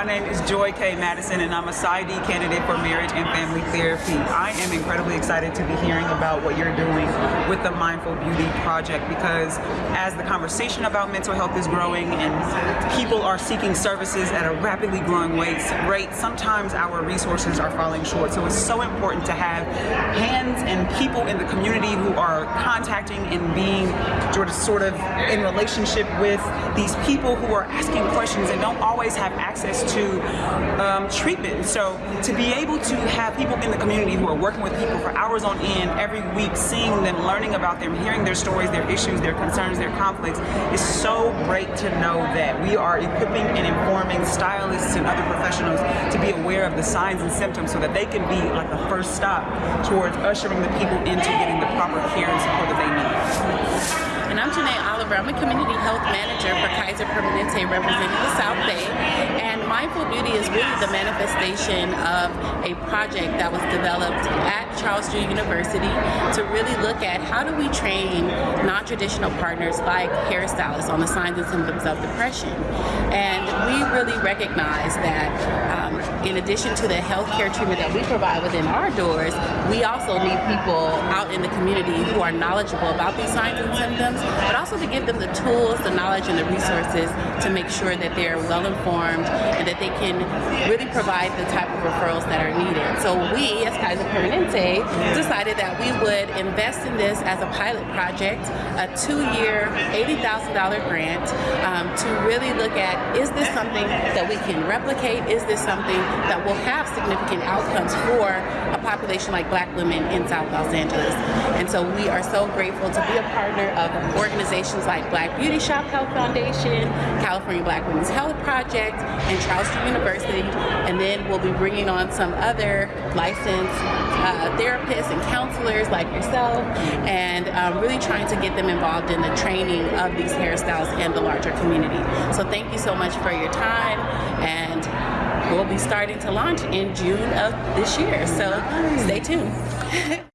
My name is Joy K. Madison, and I'm a PsyD candidate for marriage and family therapy. I am incredibly excited to be hearing about what you're doing with the Mindful Beauty Project because as the conversation about mental health is growing and people are seeking services at a rapidly growing rate, sometimes our resources are falling short. So it's so important to have hands and people in the community who are contacting and being sort of in relationship with these people who are asking questions and don't always have access to um, treatment. So to be able to have people in the community who are working with people for hours on end every week, seeing them, learning about them, hearing their stories, their issues, their concerns, their conflicts, is so great to know that we are equipping and informing stylists and other professionals to be aware of the signs and symptoms so that they can be like the first stop towards ushering the people into getting the proper care and support that they need. And I'm Janae Oliver. I'm a community health manager for Kaiser Permanente representing the South Bay. And Mindful Beauty is really the manifestation of a project that was developed at Charles Drew University to really look at how do we train non-traditional partners like hairstylists on the signs and symptoms of depression. And we really recognize that um, in addition to the healthcare treatment that we provide within our doors, we also need people out in the community who are knowledgeable about these signs and symptoms but also to give them the tools, the knowledge, and the resources to make sure that they're well informed and that they can really provide the type of referrals that are needed. So we, as Kaiser Permanente, decided that we would invest in this as a pilot project, a two-year, $80,000 grant um, to really look at, is this something that we can replicate? Is this something that will have significant outcomes for a population like black women in South Los Angeles? And so we are so grateful to be a partner of organizations like Black Beauty Shop Health Foundation, California Black Women's Health Project, and Charles University. And then we'll be bringing on some other licensed uh, therapists and counselors like yourself, and um, really trying to get them involved in the training of these hairstyles and the larger community. So thank you so much for your time, and we'll be starting to launch in June of this year. So stay tuned.